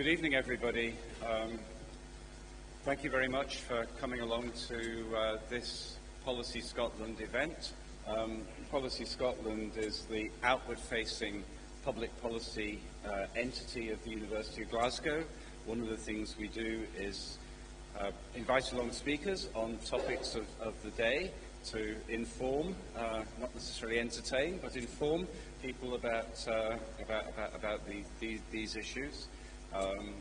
Good evening, everybody. Um, thank you very much for coming along to uh, this Policy Scotland event. Um, Policy Scotland is the outward-facing public policy uh, entity of the University of Glasgow. One of the things we do is uh, invite along speakers on topics of, of the day to inform, uh, not necessarily entertain, but inform people about, uh, about, about, about the, these, these issues. Um,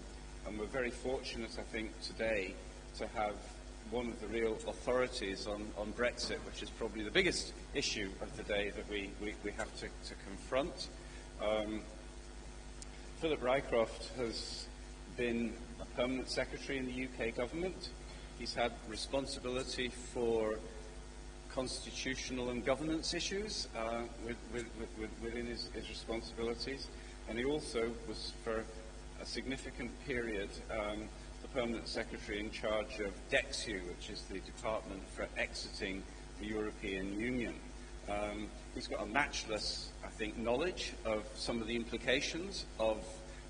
and we're very fortunate, I think, today to have one of the real authorities on, on Brexit, which is probably the biggest issue of the day that we, we, we have to, to confront. Um, Philip Rycroft has been a permanent secretary in the UK government. He's had responsibility for constitutional and governance issues uh, with, with, with, within his, his, responsibilities. And he also was, for a significant period, um, the permanent secretary in charge of DExEU, which is the department for exiting the European Union. Um, he's got a matchless, I think, knowledge of some of the implications of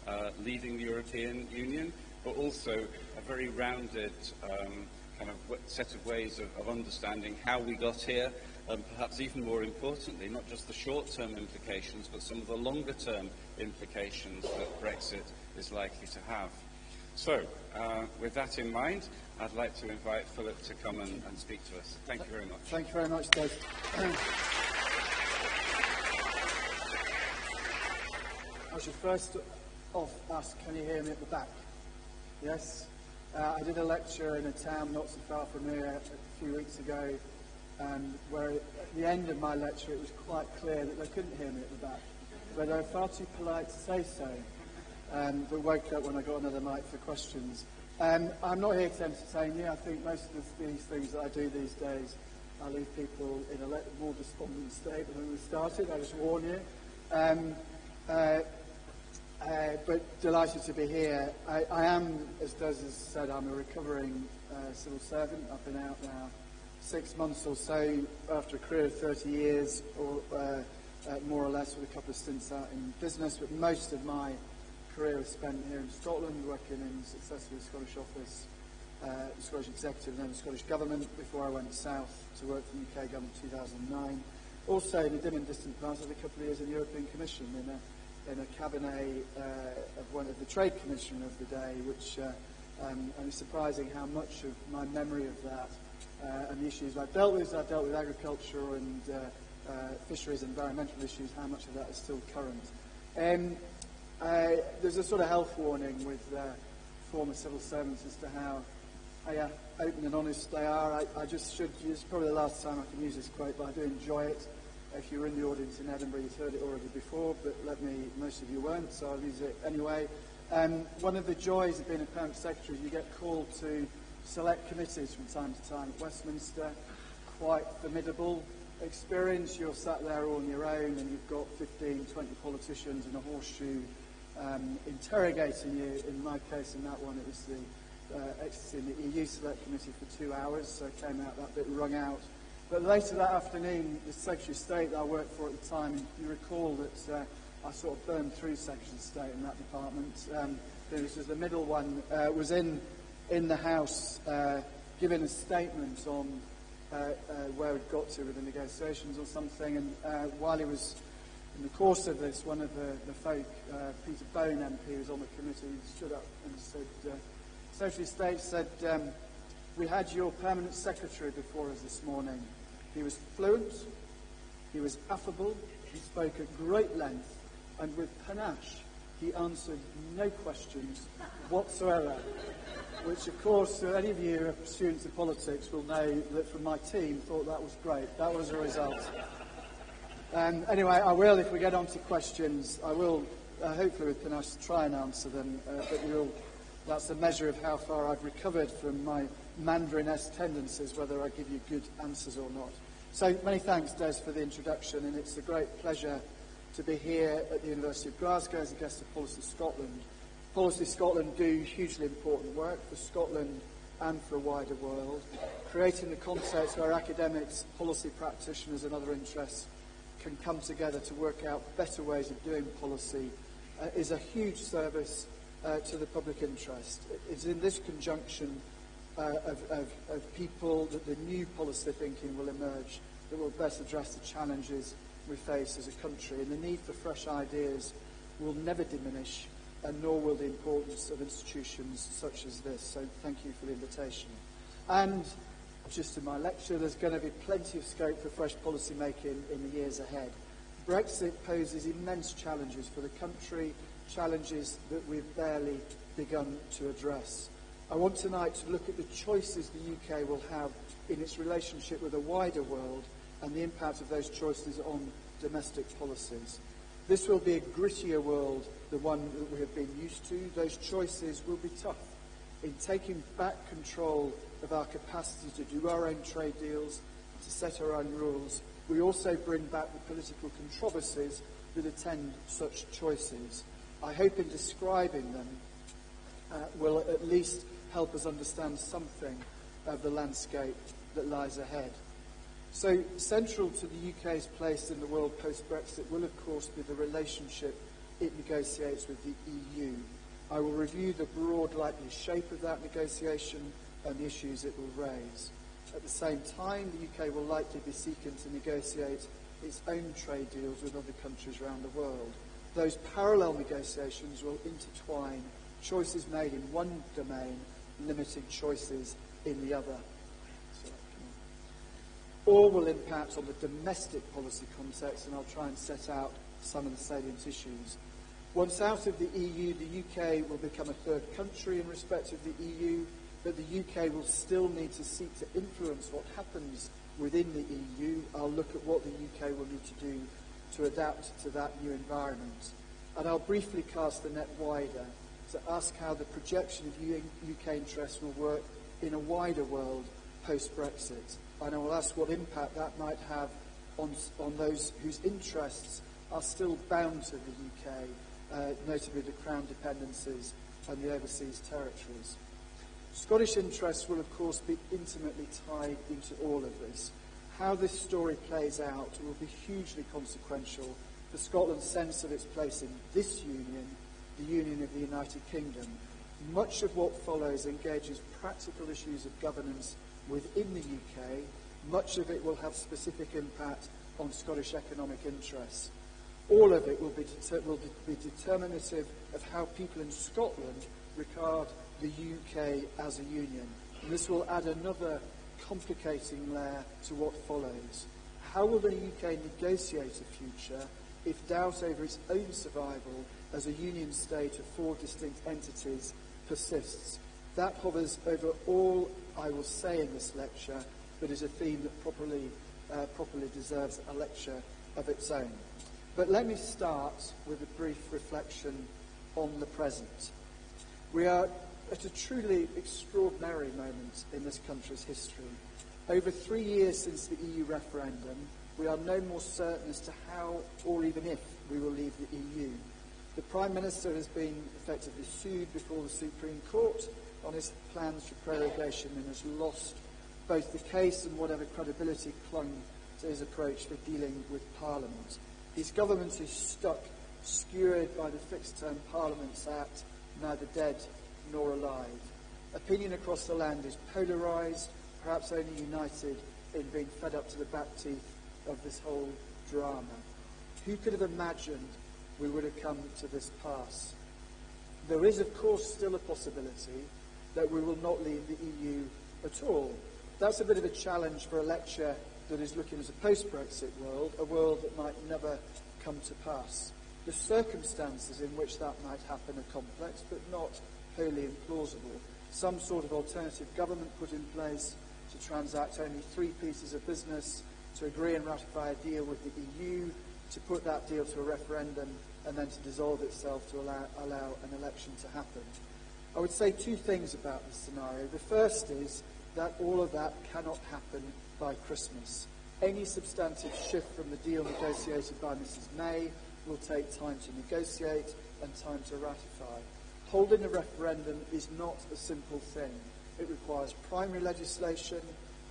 uh, leaving the European Union, but also a very rounded um, kind of set of ways of, of understanding how we got here, and perhaps even more importantly, not just the short-term implications, but some of the longer-term implications that Brexit is likely to have. So, uh, with that in mind, I'd like to invite Philip to come and, and speak to us. Thank you very much. Thank you very much, Dave. I should first off ask, can you hear me at the back? Yes? Uh, I did a lecture in a town not so far from here a few weeks ago, and where at the end of my lecture it was quite clear that they couldn't hear me at the back. but they're far too polite to say so. Um, but woke up when I got another mic for questions. Um, I'm not here to entertain you. I think most of the, these things that I do these days, I leave people in a more despondent state than when we started. I just warn you. Um, uh, uh, but delighted to be here. I, I am, as Des has said, I'm a recovering uh, civil servant. I've been out now six months or so after a career of 30 years or, uh, uh, more or less, with a couple of stints out in business. But most of my career was spent here in Scotland, working in successfully the Scottish Office, uh, the Scottish Executive, and then the Scottish Government before I went south to work for the UK Government in 2009. Also, in the dim and distant past, I had a couple of years in the European Commission in a in a cabinet uh, of one of the trade commissioner of the day, which uh, um, and it's surprising how much of my memory of that uh, and the issues I've dealt with, I've dealt with agriculture and uh, fisheries environmental issues, how much of that is still current. Um, uh, there's a sort of health warning with former civil servants as to how open and honest they are. I, I just should, it's probably the last time I can use this quote, but I do enjoy it. If you were in the audience in Edinburgh, you've heard it already before, but let me, most of you weren't, so I'll use it anyway. Um, one of the joys of being a permanent secretary is you get called to select committees from time to time at Westminster. Quite formidable experience, you're sat there all on your own and you've got 15, 20 politicians in a horseshoe um, interrogating you. In my case, in that one, it was the uh, ecstasy in the EU Select Committee for two hours, so I came out that bit wrung out. But later that afternoon, the Secretary of State that I worked for at the time, you recall that uh, I sort of burned through Secretary of State in that department. Um, there was the middle one uh, was in in the House uh, giving a statement on Uh, uh, where we'd got to with the negotiations or something. And uh, while he was in the course of this, one of the, the folk, uh, Peter Bone MP, who was on the committee, stood up and said, Socialist State said, um, we had your permanent secretary before us this morning. He was fluent, he was affable, he spoke at great length and with panache he answered no questions whatsoever. Which, of course, any of you students of politics will know that from my team thought that was great. That was a result. Um, anyway, I will, if we get on to questions, I will, uh, hopefully with panache, try and answer them. Uh, but you'll, that's a measure of how far I've recovered from my Mandarin-esque tendencies, whether I give you good answers or not. So many thanks, Des, for the introduction, and it's a great pleasure to be here at the University of Glasgow as a guest of Policy Scotland. Policy Scotland do hugely important work for Scotland and for a wider world, creating the context where academics, policy practitioners and other interests can come together to work out better ways of doing policy uh, is a huge service uh, to the public interest. It's in this conjunction uh, of, of, of people that the new policy thinking will emerge that will best address the challenges we face as a country. And the need for fresh ideas will never diminish, and nor will the importance of institutions such as this. So thank you for the invitation. And just in my lecture, there's going to be plenty of scope for fresh policy making in the years ahead. Brexit poses immense challenges for the country, challenges that we've barely begun to address. I want tonight to look at the choices the UK will have in its relationship with the wider world and the impact of those choices on domestic policies. This will be a grittier world than one that we have been used to. Those choices will be tough in taking back control of our capacity to do our own trade deals, to set our own rules. We also bring back the political controversies that attend such choices. I hope in describing them uh, will at least help us understand something of the landscape that lies ahead. So, central to the UK's place in the world post Brexit will, of course, be the relationship it negotiates with the EU. I will review the broad likely shape of that negotiation and the issues it will raise. At the same time, the UK will likely be seeking to negotiate its own trade deals with other countries around the world. Those parallel negotiations will intertwine choices made in one domain, limiting choices in the other. All impact on the domestic policy context, and I'll try and set out some of the salient issues. Once out of the EU, the UK will become a third country in respect of the EU, but the UK will still need to seek to influence what happens within the EU. I'll look at what the UK will need to do to adapt to that new environment. And I'll briefly cast the net wider to ask how the projection of UK interests will work in a wider world post-Brexit. And I will ask what impact that might have on, on those whose interests are still bound to the UK, uh, notably the Crown dependencies and the overseas territories. Scottish interests will, of course, be intimately tied into all of this. How this story plays out will be hugely consequential for Scotland's sense of its place in this union, the Union of the United Kingdom. Much of what follows engages practical issues of governance within the UK. Much of it will have specific impact on Scottish economic interests. All of it will be, deter- will de- be determinative of how people in Scotland regard the UK as a union. And this will add another complicating layer to what follows. How will the UK negotiate a future if doubt over its own survival as a union state of four distinct entities persists? That hovers over all I will say in this lecture, but is a theme that properly, uh, properly deserves a lecture of its own. But let me start with a brief reflection on the present. We are at a truly extraordinary moment in this country's history. Over three years since the EU referendum, we are no more certain as to how or even if we will leave the EU. The Prime Minister has been effectively sued before the Supreme Court on his plans for prorogation and has lost both the case and whatever credibility clung to his approach for dealing with Parliament. His government is stuck, skewered by the Fixed Term Parliaments Act, neither dead nor alive. Opinion across the land is polarised, perhaps only united in being fed up to the back teeth of this whole drama. Who could have imagined we would have come to this pass? There is, of course, still a possibility that we will not leave the EU at all. That's a bit of a challenge for a lecture that is looking at a post-Brexit world, a world that might never come to pass. The circumstances in which that might happen are complex, but not wholly implausible. Some sort of alternative government put in place to transact only three pieces of business, to agree and ratify a deal with the EU, to put that deal to a referendum, and then to dissolve itself to allow, allow an election to happen. I would say two things about this scenario. The first is that all of that cannot happen by Christmas. Any substantive shift from the deal negotiated by Mrs May will take time to negotiate and time to ratify. Holding a referendum is not a simple thing. It requires primary legislation,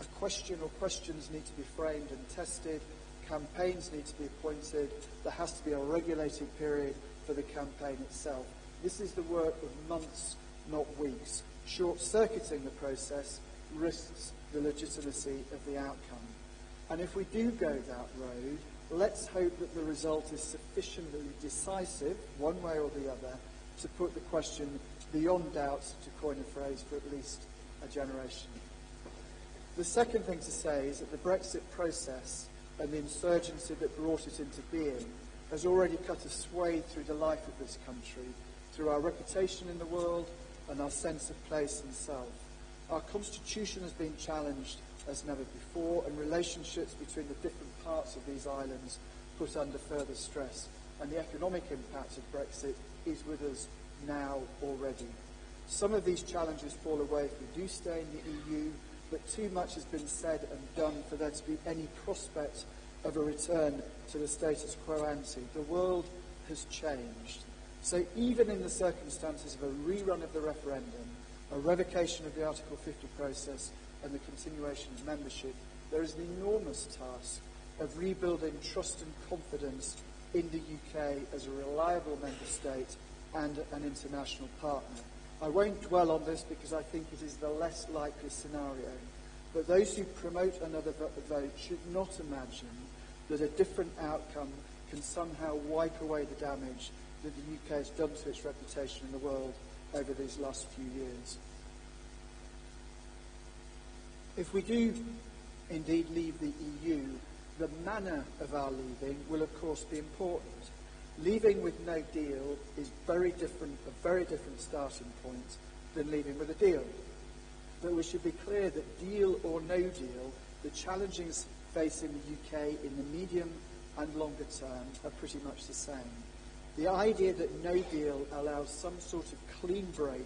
a question or questions need to be framed and tested, campaigns need to be appointed, there has to be a regulated period for the campaign itself. This is the work of months not weeks. Short circuiting the process risks the legitimacy of the outcome. And if we do go that road, let's hope that the result is sufficiently decisive, one way or the other, to put the question beyond doubt, to coin a phrase, for at least a generation. The second thing to say is that the Brexit process and the insurgency that brought it into being has already cut a swathe through the life of this country, through our reputation in the world and our sense of place and self. Our constitution has been challenged as never before, and relationships between the different parts of these islands put under further stress. And the economic impact of Brexit is with us now already. Some of these challenges fall away if we do stay in the EU, but too much has been said and done for there to be any prospect of a return to the status quo ante. The world has changed. So even in the circumstances of a rerun of the referendum, a revocation of the Article 50 process, and the continuation of membership, there is an enormous task of rebuilding trust and confidence in the UK as a reliable member state and an international partner. I won't dwell on this because I think it is the less likely scenario. But those who promote another vote should not imagine that a different outcome can somehow wipe away the damage that the UK has done to its reputation in the world over these last few years. If we do indeed leave the EU, the manner of our leaving will of course be important. Leaving with no deal is very different, a very different starting point than leaving with a deal. But we should be clear that deal or no deal, the challenges facing the UK in the medium and longer term are pretty much the same. The idea that no deal allows some sort of clean break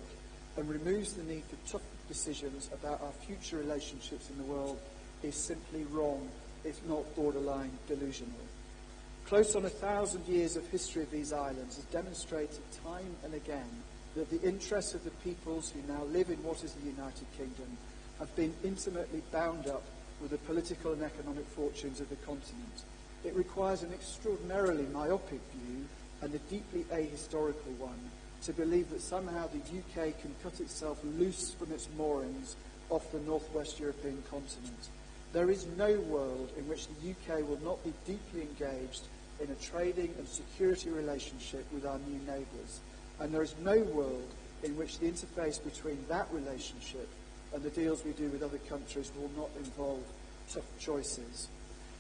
and removes the need for tough decisions about our future relationships in the world is simply wrong, if not borderline delusional. Close on a thousand years of history of these islands has demonstrated time and again that the interests of the peoples who now live in what is the United Kingdom have been intimately bound up with the political and economic fortunes of the continent. It requires an extraordinarily myopic view and a deeply ahistorical one to believe that somehow the UK can cut itself loose from its moorings off the northwest European continent. There is no world in which the UK will not be deeply engaged in a trading and security relationship with our new neighbours. And there is no world in which the interface between that relationship and the deals we do with other countries will not involve tough choices.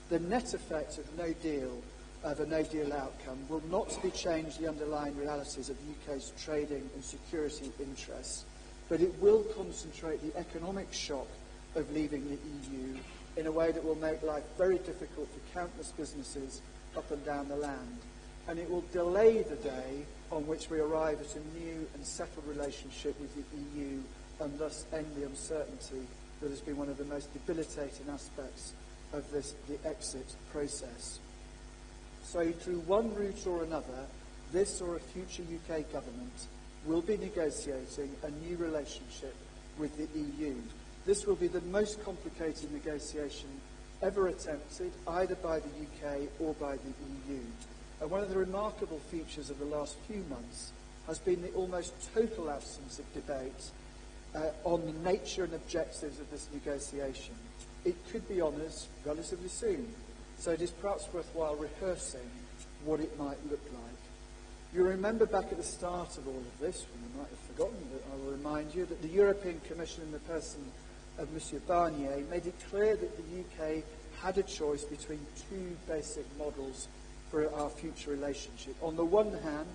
The net effect of no deal of a no-deal outcome will not be change the underlying realities of the UK's trading and security interests, but it will concentrate the economic shock of leaving the EU in a way that will make life very difficult for countless businesses up and down the land. And it will delay the day on which we arrive at a new and settled relationship with the EU and thus end the uncertainty that has been one of the most debilitating aspects of this, the exit process. So through one route or another, this or a future UK government will be negotiating a new relationship with the EU. This will be the most complicated negotiation ever attempted, either by the UK or by the EU. And one of the remarkable features of the last few months has been the almost total absence of debate uh, on the nature and objectives of this negotiation. It could be on us relatively soon. So it is perhaps worthwhile rehearsing what it might look like. You remember back at the start of all of this, when you might have forgotten, but I will remind you that the European Commission in the person of Monsieur Barnier made it clear that the UK had a choice between two basic models for our future relationship. On the one hand,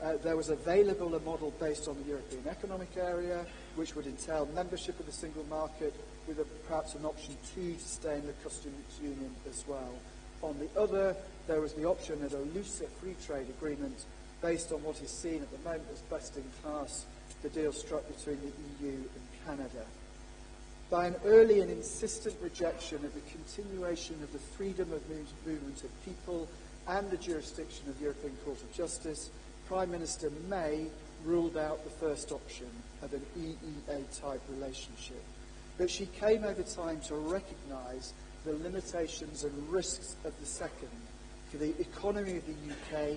uh, there was available a model based on the European Economic Area, which would entail membership of the single market with a, perhaps an option two to stay in the customs union as well. On the other, there was the option of a looser free trade agreement based on what is seen at the moment as best in class, the deal struck between the EU and Canada. By an early and insistent rejection of the continuation of the freedom of movement of people and the jurisdiction of the European Court of Justice, Prime Minister May ruled out the first option of an EEA type relationship. But she came over time to recognise the limitations and risks of the second for the economy of the UK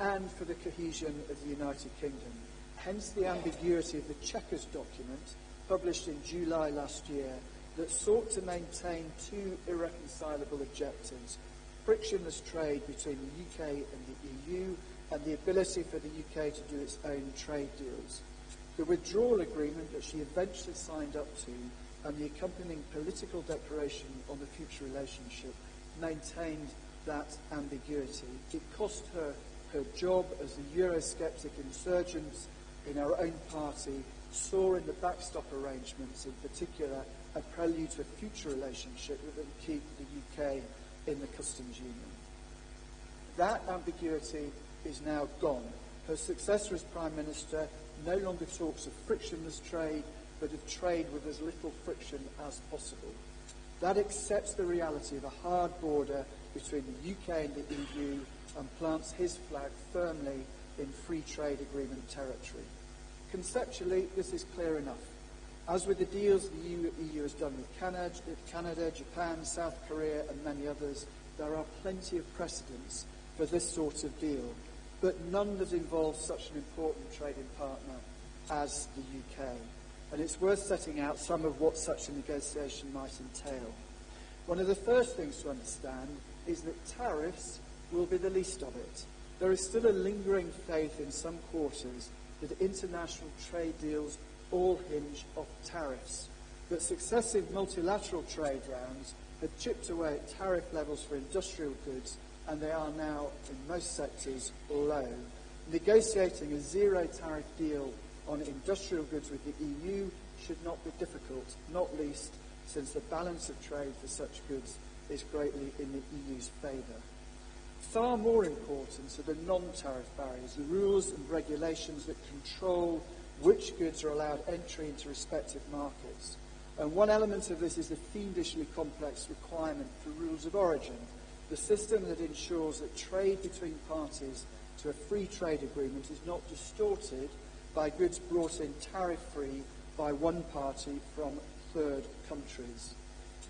and for the cohesion of the United Kingdom. Hence the ambiguity of the Chequers document published in July last year that sought to maintain two irreconcilable objectives frictionless trade between the UK and the EU and the ability for the UK to do its own trade deals. The withdrawal agreement that she eventually signed up to and the accompanying political declaration on the future relationship maintained that ambiguity. It cost her her job as the Eurosceptic insurgents in our own party saw in the backstop arrangements in particular a prelude to a future relationship that would keep the UK in the customs union. That ambiguity is now gone. Her successor as Prime Minister no longer talks of frictionless trade, but of trade with as little friction as possible. That accepts the reality of a hard border between the UK and the EU and plants his flag firmly in free trade agreement territory. Conceptually, this is clear enough. As with the deals the EU, has done with Canada, Japan, South Korea, and many others, there are plenty of precedents for this sort of deal, but none that involve such an important trading partner as the UK. And it's worth setting out some of what such a negotiation might entail. One of the first things to understand is that tariffs will be the least of it. There is still a lingering faith in some quarters that international trade deals all hinge off tariffs. But successive multilateral trade rounds have chipped away at tariff levels for industrial goods, and they are now, in most sectors, low. Negotiating a zero tariff deal on industrial goods with the EU should not be difficult, not least since the balance of trade for such goods is greatly in the EU's favour. Far more important are the non-tariff barriers, the rules and regulations that control which goods are allowed entry into respective markets. And one element of this is the fiendishly complex requirement for rules of origin, the system that ensures that trade between parties to a free trade agreement is not distorted by goods brought in tariff-free by one party from third countries.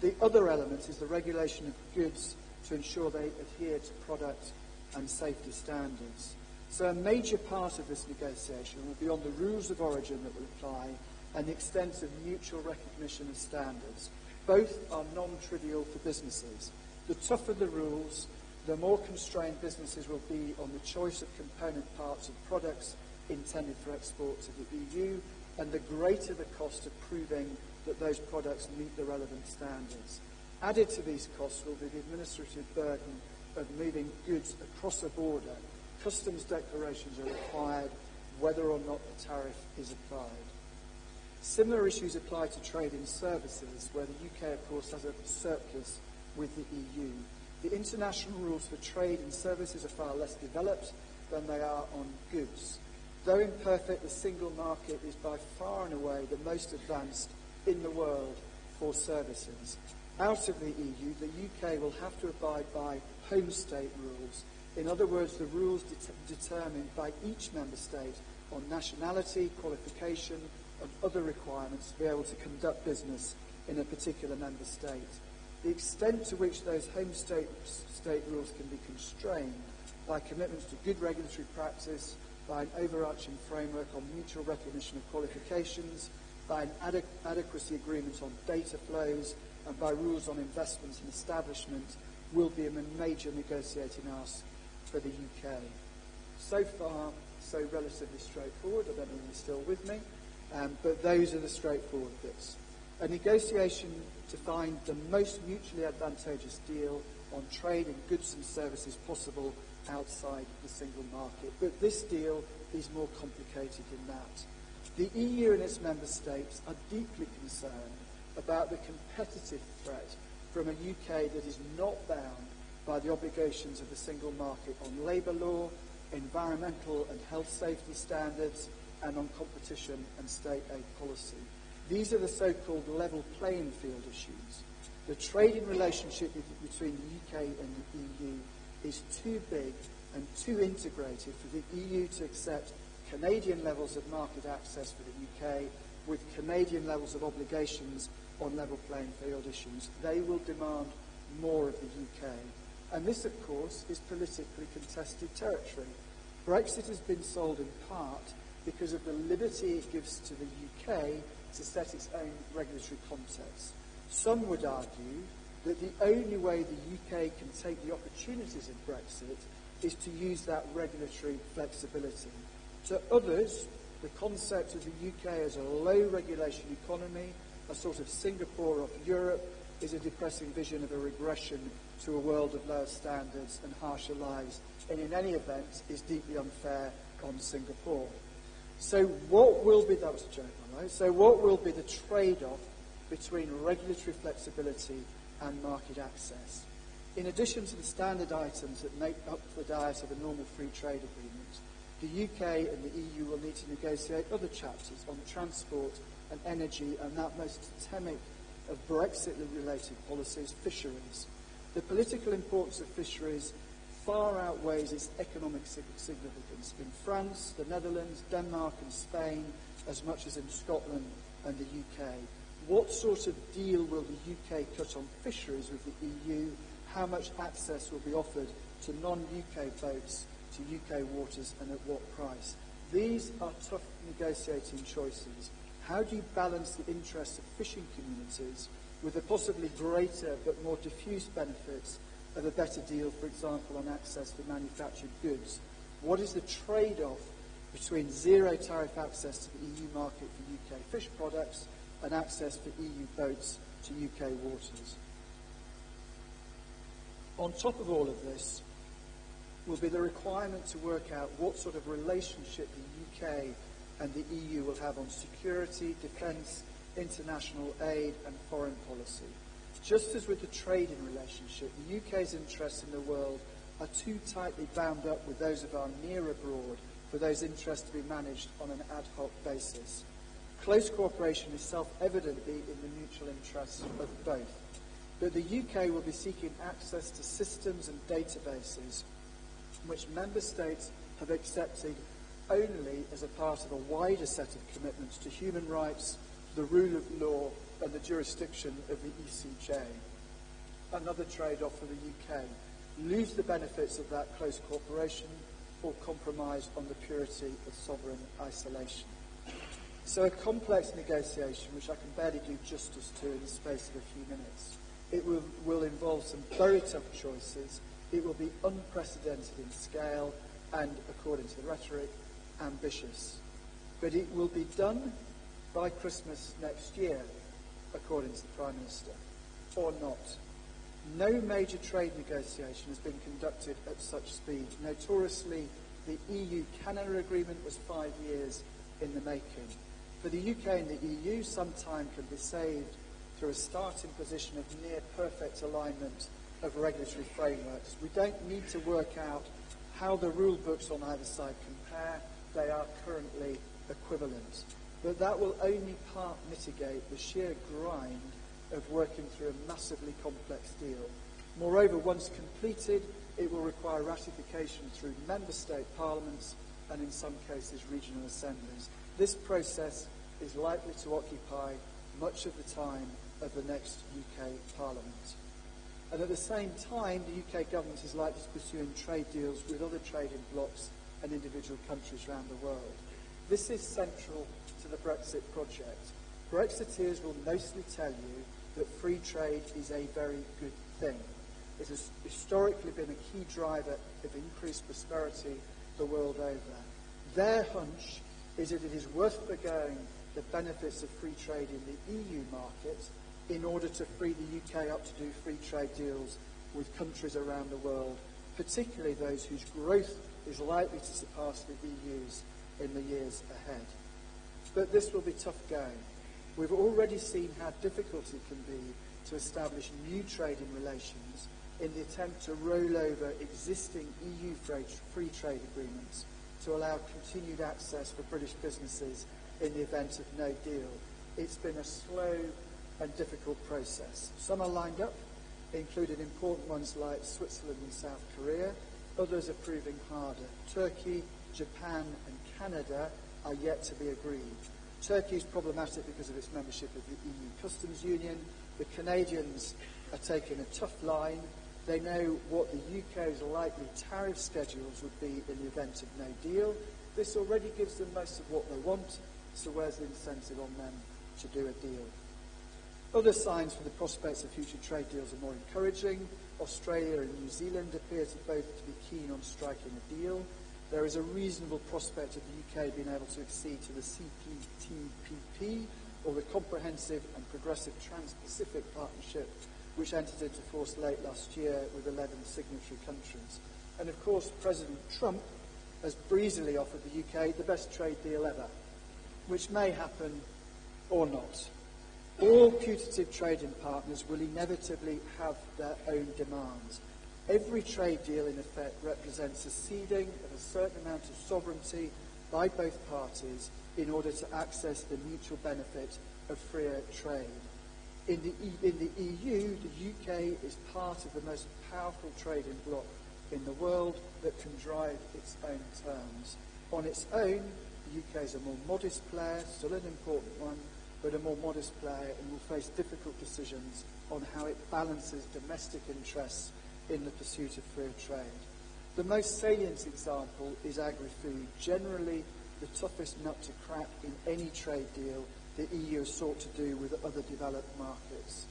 The other element is the regulation of goods to ensure they adhere to product and safety standards. So a major part of this negotiation will be on the rules of origin that will apply and the extent of mutual recognition of standards. Both are non-trivial for businesses. The tougher the rules, the more constrained businesses will be on the choice of component parts of products intended for export to the EU, and the greater the cost of proving that those products meet the relevant standards. Added to these costs will be the administrative burden of moving goods across a border. Customs declarations are required whether or not the tariff is applied. Similar issues apply to trade in services, where the UK, of course, has a surplus with the EU. The international rules for trade in services are far less developed than they are on goods. Though imperfect, the single market is by far and away the most advanced in the world for services out of the EU, the UK will have to abide by home state rules. In other words, the rules det- determined by each member state on nationality, qualification, and other requirements to be able to conduct business in a particular member state. The extent to which those home state, state rules can be constrained by commitments to good regulatory practice, by an overarching framework on mutual recognition of qualifications, by an adequ- adequacy agreement on data flows, and by rules on investments and establishment will be a major negotiating ask for the UK. So far, so relatively straightforward. I don't know if you're still with me, um, but those are the straightforward bits. A negotiation to find the most mutually advantageous deal on trade in goods and services possible outside the single market. But this deal is more complicated than that. The EU and its member states are deeply concerned about the competitive threat from a UK that is not bound by the obligations of the single market on labour law, environmental and health safety standards, and on competition and state aid policy. These are the so-called level playing field issues. The trading relationship between the UK and the EU is too big and too integrated for the EU to accept Canadian levels of market access for the UK with Canadian levels of obligations on level playing field issues. They will demand more of the UK. And this, of course, is politically contested territory. Brexit has been sold in part because of the liberty it gives to the UK to set its own regulatory context. Some would argue that the only way the UK can take the opportunities of Brexit is to use that regulatory flexibility. To others, the concept of the UK as a low-regulation economy, a sort of Singapore of Europe, is a depressing vision of a regression to a world of lower standards and harsher lives, and in any event is deeply unfair on Singapore. So what will be, that was a joke? So what will be the trade-off between regulatory flexibility and market access? In addition to the standard items that make up the diet of a normal free trade agreement, the UK and the EU will need to negotiate other chapters on transport and energy and that most totemic of Brexit-related policies, fisheries. The political importance of fisheries far outweighs its economic significance in France, the Netherlands, Denmark and Spain, as much as in Scotland and the UK. What sort of deal will the UK cut on fisheries with the EU? How much access will be offered to non-UK boats to UK waters and at what price? These are tough negotiating choices. How do you balance the interests of fishing communities with the possibly greater but more diffuse benefits of a better deal, for example, on access for manufactured goods? What is the trade-off between zero tariff access to the EU market for UK fish products and access for EU boats to UK waters? On top of all of this will be the requirement to work out what sort of relationship the UK and the EU will have on security, defence, international aid and foreign policy. Just as with the trading relationship, the UK's interests in the world are too tightly bound up with those of our near abroad for those interests to be managed on an ad hoc basis. Close cooperation is self-evidently in the mutual interests of both. But the UK will be seeking access to systems and databases which member states have accepted only as a part of a wider set of commitments to human rights, the rule of law, and the jurisdiction of the ECJ. Another trade-off for the UK. Lose the benefits of that close cooperation or compromise on the purity of sovereign isolation. So a complex negotiation, which I can barely do justice to in the space of a few minutes. It will, will involve some very tough choices. It will be unprecedented in scale and, according to the rhetoric, ambitious. But it will be done by Christmas next year, according to the Prime Minister, or not. No major trade negotiation has been conducted at such speed. Notoriously, the EU-Canada agreement was five years in the making. For the UK and the EU, some time can be saved through a starting position of near perfect alignment of regulatory frameworks. We don't need to work out how the rule books on either side compare. They are currently equivalent. But that will only part mitigate the sheer grind of working through a massively complex deal. Moreover, once completed, it will require ratification through member state parliaments and in some cases regional assemblies. This process is likely to occupy much of the time of the next UK Parliament. And at the same time, the UK government is likely to pursue trade deals with other trading blocs and individual countries around the world. This is central to the Brexit project. Brexiteers will mostly tell you that free trade is a very good thing. It has historically been a key driver of increased prosperity the world over. Their hunch is that it is worth forgoing the benefits of free trade in the EU market in order to free the UK up to do free trade deals with countries around the world, particularly those whose growth is likely to surpass the EU's in the years ahead. But this will be tough going. We've already seen how difficult it can be to establish new trading relations in the attempt to roll over existing EU free trade agreements to allow continued access for British businesses in the event of no deal. It's been a slow and difficult process. Some are lined up, including important ones like Switzerland and South Korea. Others are proving harder. Turkey, Japan and Canada are yet to be agreed. Turkey is problematic because of its membership of the EU Customs Union. The Canadians are taking a tough line. They know what the UK's likely tariff schedules would be in the event of no deal. This already gives them most of what they want, so where's the incentive on them to do a deal? Other signs for the prospects of future trade deals are more encouraging. Australia and New Zealand appear to both to be keen on striking a deal. there is a reasonable prospect of the UK being able to accede to the CPTPP, or the Comprehensive and Progressive Trans-Pacific Partnership, which entered into force late last year with 11 signatory countries. And of course, President Trump has breezily offered the UK the best trade deal ever, which may happen or not. All putative trading partners will inevitably have their own demands, Every trade deal, in effect, represents a ceding of a certain amount of sovereignty by both parties in order to access the mutual benefit of freer trade. In the, in the EU, the UK is part of the most powerful trading bloc in the world that can drive its own terms. On its own, the UK is a more modest player, still an important one, but a more modest player and will face difficult decisions on how it balances domestic interests in the pursuit of free trade. The most salient example is agri-food. Generally, the toughest nut to crack in any trade deal the EU has sought to do with other developed markets.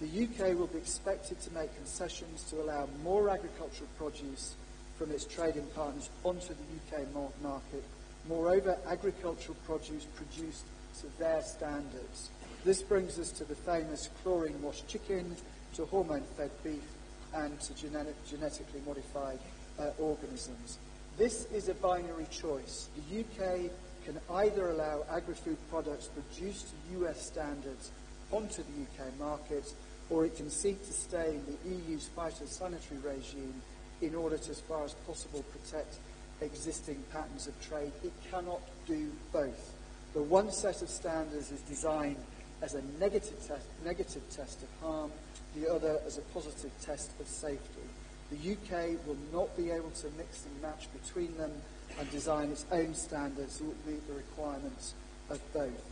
The UK will be expected to make concessions to allow more agricultural produce from its trading partners onto the UK market. Moreover, agricultural produce produced to their standards. This brings us to the famous chlorine washed chicken, to hormone fed beef, and to genetic, genetically modified uh, organisms. This is a binary choice. The UK can either allow agri food products produced to US standards onto the UK market, or it can seek to stay in the EU's phytosanitary regime in order to, as far as possible, protect existing patterns of trade. It cannot do both. The one set of standards is designed as a negative test, negative test of harm, the other as a positive test of safety. The UK will not be able to mix and match between them and design its own standards that meet the requirements of both.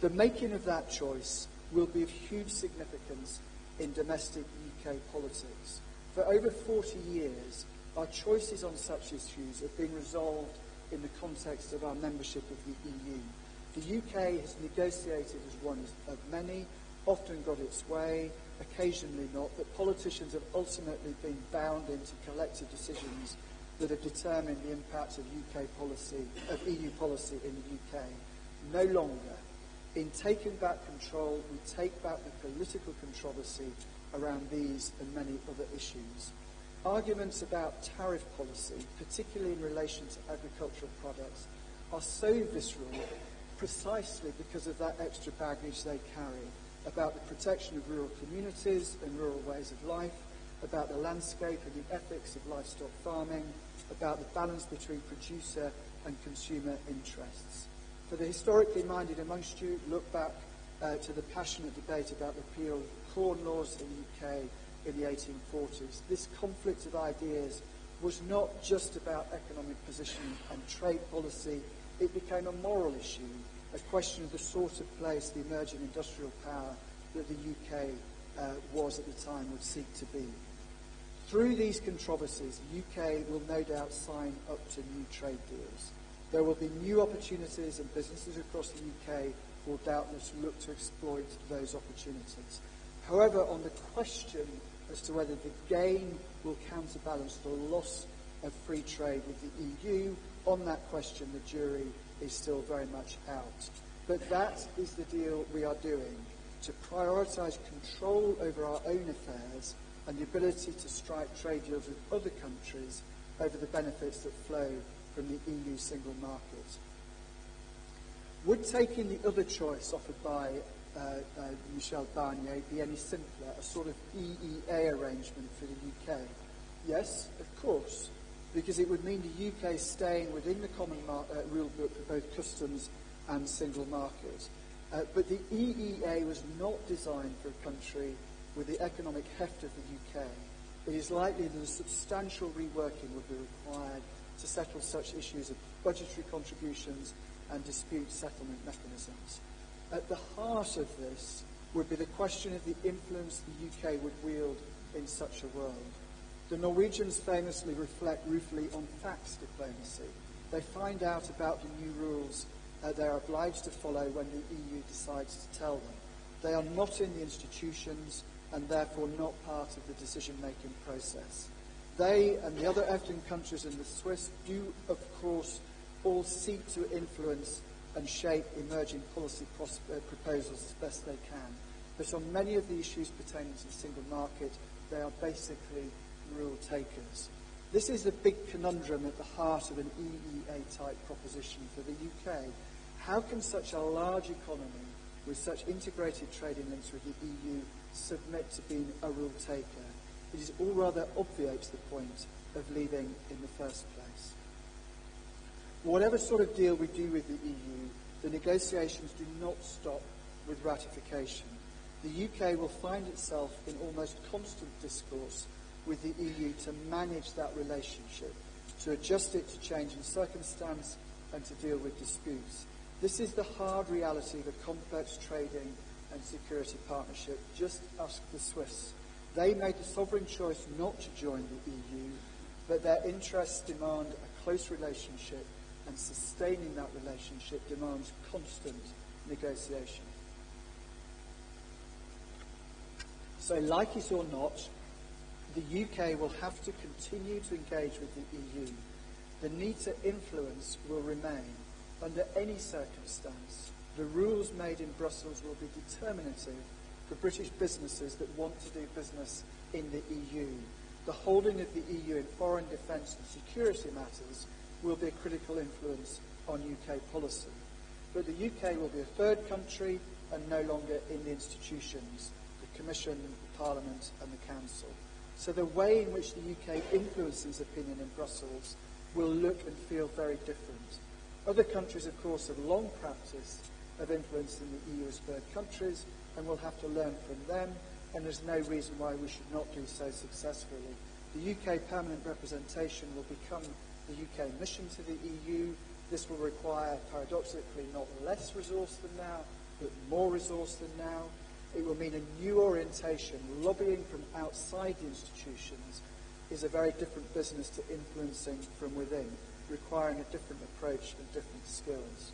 The making of that choice will be of huge significance in domestic UK politics. For over 40 years, our choices on such issues have been resolved in the context of our membership of the EU. The UK has negotiated as one of many, often got its way, occasionally not, but politicians have ultimately been bound into collective decisions that have determined the impact of UK policy, of EU policy in the UK. No longer. In taking back control, we take back the political controversy around these and many other issues. Arguments about tariff policy, particularly in relation to agricultural products, are so visceral precisely because of that extra baggage they carry about the protection of rural communities and rural ways of life, about the landscape and the ethics of livestock farming, about the balance between producer and consumer interests. For the historically minded amongst you, look back uh, to the passionate debate about repeal of corn laws in the UK in the 1840s. This conflict of ideas was not just about economic position and trade policy it became a moral issue, a question of the sort of place the emerging industrial power that the UK uh, was at the time would seek to be. Through these controversies, the UK will no doubt sign up to new trade deals. There will be new opportunities and businesses across the UK will doubtless look to exploit those opportunities. However, on the question as to whether the gain will counterbalance the loss of free trade with the EU, on that question, the jury is still very much out. But that is the deal we are doing to prioritise control over our own affairs and the ability to strike trade deals with other countries over the benefits that flow from the EU single market. Would taking the other choice offered by uh, uh, Michel Barnier be any simpler, a sort of EEA arrangement for the UK? Yes, of course because it would mean the UK staying within the common mar- uh, rule book for both customs and single market. Uh, but the EEA was not designed for a country with the economic heft of the UK. It is likely that a substantial reworking would be required to settle such issues of budgetary contributions and dispute settlement mechanisms. At the heart of this would be the question of the influence the UK would wield in such a world. The Norwegians famously reflect ruefully on fax diplomacy. They find out about the new rules uh, they are obliged to follow when the EU decides to tell them. They are not in the institutions and therefore not part of the decision-making process. They and the other EFTA countries and the Swiss do, of course, all seek to influence and shape emerging policy uh, proposals as best they can. But on many of the issues pertaining to the single market, they are basically rule takers. This is the big conundrum at the heart of an EEA type proposition for the UK. How can such a large economy with such integrated trading links with the EU submit to being a rule taker? It is all rather obviates the point of leaving in the first place. Whatever sort of deal we do with the EU, the negotiations do not stop with ratification. The UK will find itself in almost constant discourse with the EU to manage that relationship, to adjust it to changing circumstance and to deal with disputes. This is the hard reality of a complex trading and security partnership. Just ask the Swiss. They made the sovereign choice not to join the EU, but their interests demand a close relationship, and sustaining that relationship demands constant negotiation. So, like it or not, the UK will have to continue to engage with the EU. The need to influence will remain. Under any circumstance, the rules made in Brussels will be determinative for British businesses that want to do business in the EU. The holding of the EU in foreign defence and security matters will be a critical influence on UK policy. But the UK will be a third country and no longer in the institutions, the Commission, the Parliament and the Council. So the way in which the UK influences opinion in Brussels will look and feel very different. Other countries, of course, have long practiced of influencing the EU as third countries and we'll have to learn from them and there's no reason why we should not do so successfully. The UK permanent representation will become the UK mission to the EU. This will require, paradoxically, not less resource than now, but more resource than now. It will mean a new orientation. Lobbying from outside the institutions is a very different business to influencing from within, requiring a different approach and different skills.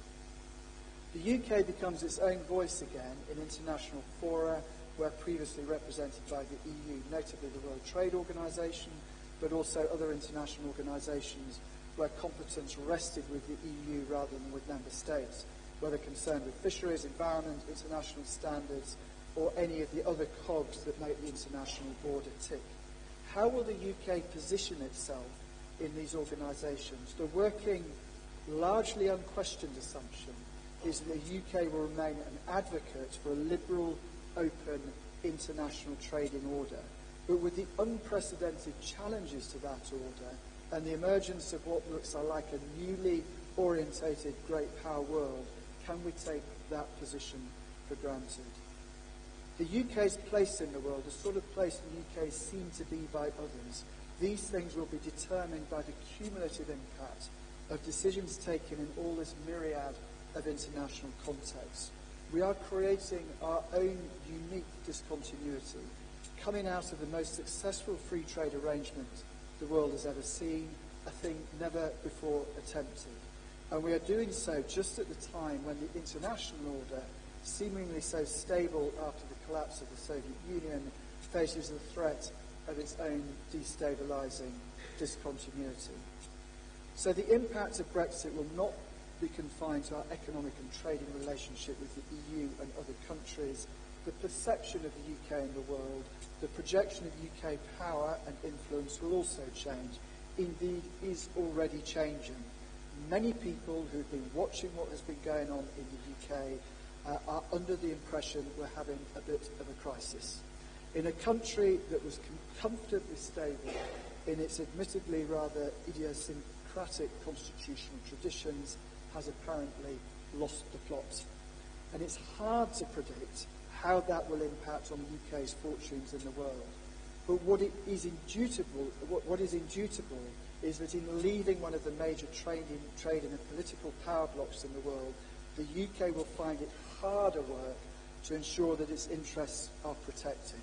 The UK becomes its own voice again in international fora where previously represented by the EU, notably the World Trade Organization, but also other international organizations where competence rested with the EU rather than with member states, whether concerned with fisheries, environment, international standards, or any of the other cogs that make the international border tick. How will the UK position itself in these organisations? The working, largely unquestioned assumption is that the UK will remain an advocate for a liberal, open, international trading order. But with the unprecedented challenges to that order and the emergence of what looks like a newly orientated great power world, can we take that position for granted? The UK's place in the world, the sort of place the UK is seen to be by others, these things will be determined by the cumulative impact of decisions taken in all this myriad of international contexts. We are creating our own unique discontinuity, coming out of the most successful free trade arrangement the world has ever seen, a thing never before attempted. And we are doing so just at the time when the international order, seemingly so stable after collapse of the Soviet Union, faces the threat of its own destabilizing discontinuity. So the impact of Brexit will not be confined to our economic and trading relationship with the EU and other countries. The perception of the UK in the world, the projection of UK power and influence will also change. Indeed, is already changing. Many people who've been watching what has been going on in the UK uh, are under the impression we're having a bit of a crisis. In a country that was com- comfortably stable in its admittedly rather idiosyncratic constitutional traditions, has apparently lost the plot. And it's hard to predict how that will impact on the UK's fortunes in the world. But what is indubitable, what, what is indubitable is that in leaving one of the major trading, trading and political power blocks in the world, the UK will find it harder work to ensure that its interests are protected.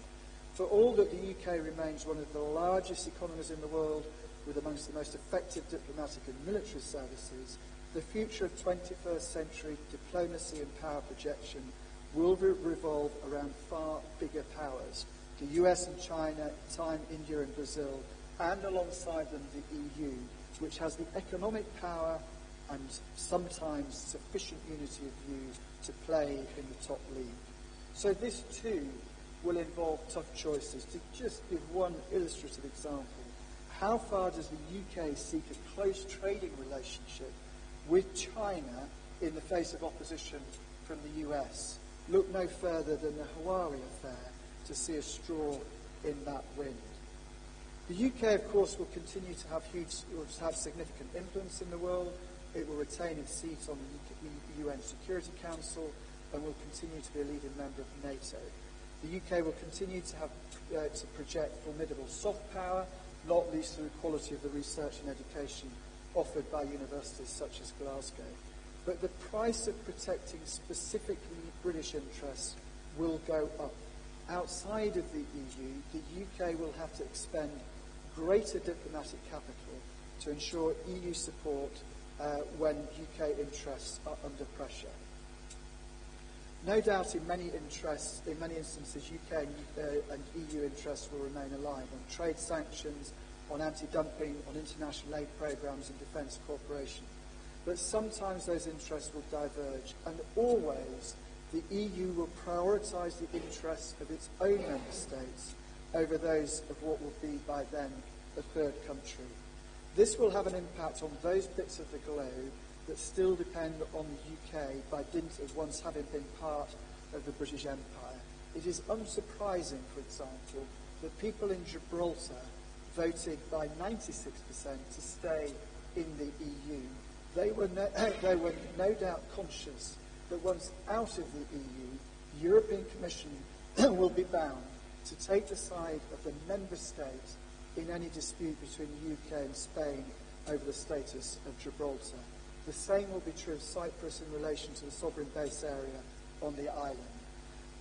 For all that the UK remains one of the largest economies in the world, with amongst the most effective diplomatic and military services, the future of 21st century diplomacy and power projection will re- revolve around far bigger powers the US and China, time India and Brazil, and alongside them the EU, which has the economic power and sometimes sufficient unity of view to play in the top league. So this too will involve tough choices. To just give one illustrative example, how far does the UK seek a close trading relationship with China in the face of opposition from the US? Look no further than the Huawei affair to see a straw in that wind. The UK, of course, will continue to have huge, will have significant influence in the world. It will retain its seat on the UN Security Council and will continue to be a leading member of NATO. The UK will continue to have uh, to project formidable soft power, not least through the quality of the research and education offered by universities such as Glasgow. But the price of protecting specifically British interests will go up. Outside of the EU, the UK will have to expend greater diplomatic capital to ensure EU support uh, when UK interests are under pressure. No doubt in many interests, in many instances, UK and, uh, and EU interests will remain aligned on trade sanctions, on anti-dumping, on international aid programs and defence cooperation. But sometimes those interests will diverge, and always the EU will prioritise the interests of its own member states over those of what will be by then a third country. This will have an impact on those bits of the globe that still depend on the UK by dint of once having been part of the British Empire. It is unsurprising, for example, that people in Gibraltar voted by 96% to stay in the EU. They were, no, they were no doubt conscious that once out of the EU, the European Commission will be bound to take the side of the member states in any dispute between the UK and Spain over the status of Gibraltar. The same will be true of Cyprus in relation to the sovereign base area on the island.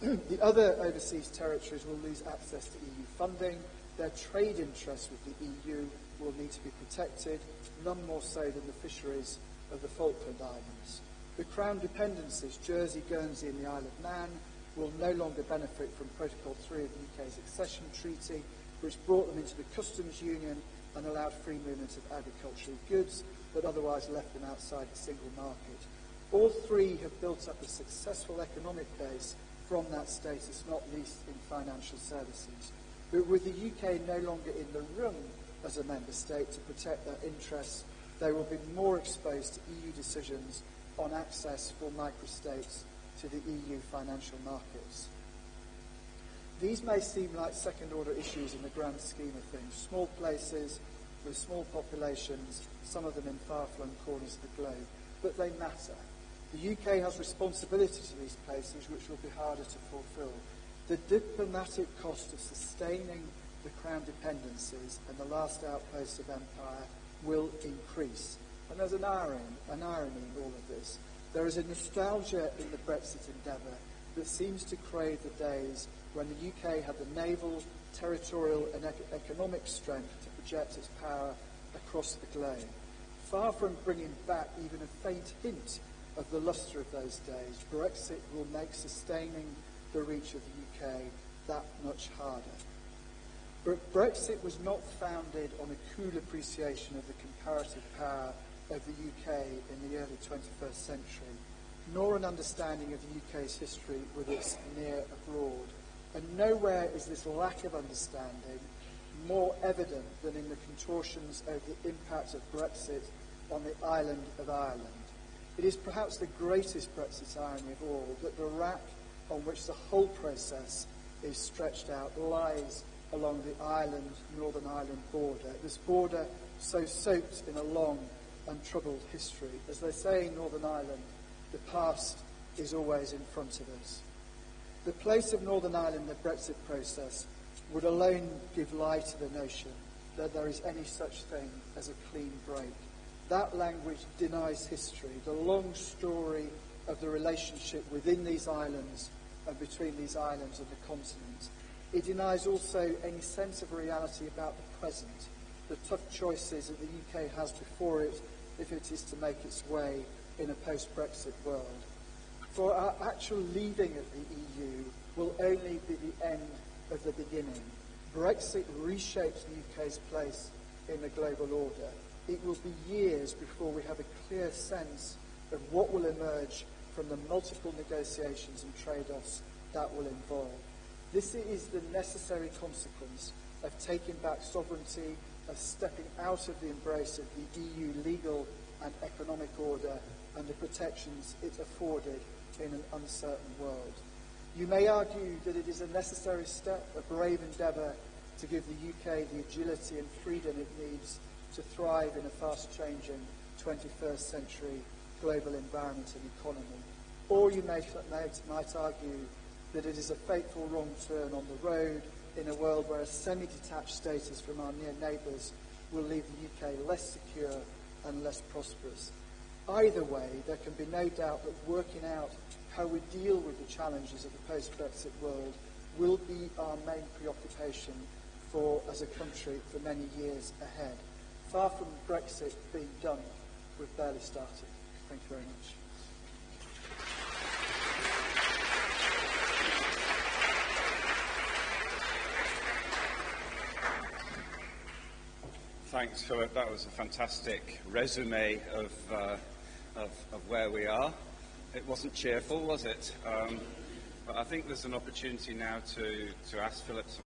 the other overseas territories will lose access to EU funding. Their trade interests with the EU will need to be protected, none more so than the fisheries of the Falkland Islands. The Crown dependencies, Jersey, Guernsey and the Isle of Man, will no longer benefit from Protocol 3 of the UK's accession treaty, which brought them into the customs union and allowed free movement of agricultural goods, but otherwise left them outside the single market. All three have built up a successful economic base from that status, not least in financial services. But with the UK no longer in the room as a member state to protect their interests, they will be more exposed to EU decisions on access for microstates to the EU financial markets. These may seem like second order issues in the grand scheme of things. Small places with small populations, some of them in far flung corners of the globe, but they matter. The UK has responsibility to these places which will be harder to fulfil. The diplomatic cost of sustaining the crown dependencies and the last outposts of empire will increase. And there's an irony, an irony in all of this. There is a nostalgia in the Brexit endeavour that seems to crave the days when the UK had the naval, territorial and economic strength to project its power across the globe. Far from bringing back even a faint hint of the lustre of those days, Brexit will make sustaining the reach of the UK that much harder. But Brexit was not founded on a cool appreciation of the comparative power of the UK in the early 21st century, nor an understanding of the UK's history with its near abroad. And nowhere is this lack of understanding more evident than in the contortions over the impact of Brexit on the island of Ireland. It is perhaps the greatest Brexit irony of all that the rack on which the whole process is stretched out lies along the island, Northern Ireland border. This border so soaked in a long and troubled history. As they say in Northern Ireland, the past is always in front of us. The place of Northern Ireland in the Brexit process would alone give lie to the notion that there is any such thing as a clean break. That language denies history, the long story of the relationship within these islands and between these islands and the continent. It denies also any sense of reality about the present, the tough choices that the UK has before it if it is to make its way in a post-Brexit world. For our actual leaving of the EU will only be the end of the beginning. Brexit reshapes the UK's place in the global order. It will be years before we have a clear sense of what will emerge from the multiple negotiations and trade-offs that will involve. This is the necessary consequence of taking back sovereignty, of stepping out of the embrace of the EU legal and economic order and the protections it afforded in an uncertain world. You may argue that it is a necessary step, a brave endeavour to give the UK the agility and freedom it needs to thrive in a fast-changing 21st century global environment and economy. Or you may, might argue that it is a fateful wrong turn on the road in a world where a semi-detached status from our near neighbours will leave the UK less secure and less prosperous. Either way, there can be no doubt that working out how we deal with the challenges of the post-Brexit world will be our main preoccupation for as a country for many years ahead. Far from Brexit being done, we've barely started. Thank you very much. Thanks, Philip. That was a fantastic resume of, uh, of, of, where we are. It wasn't cheerful, was it? Um, but I think there's an opportunity now to, to ask Philip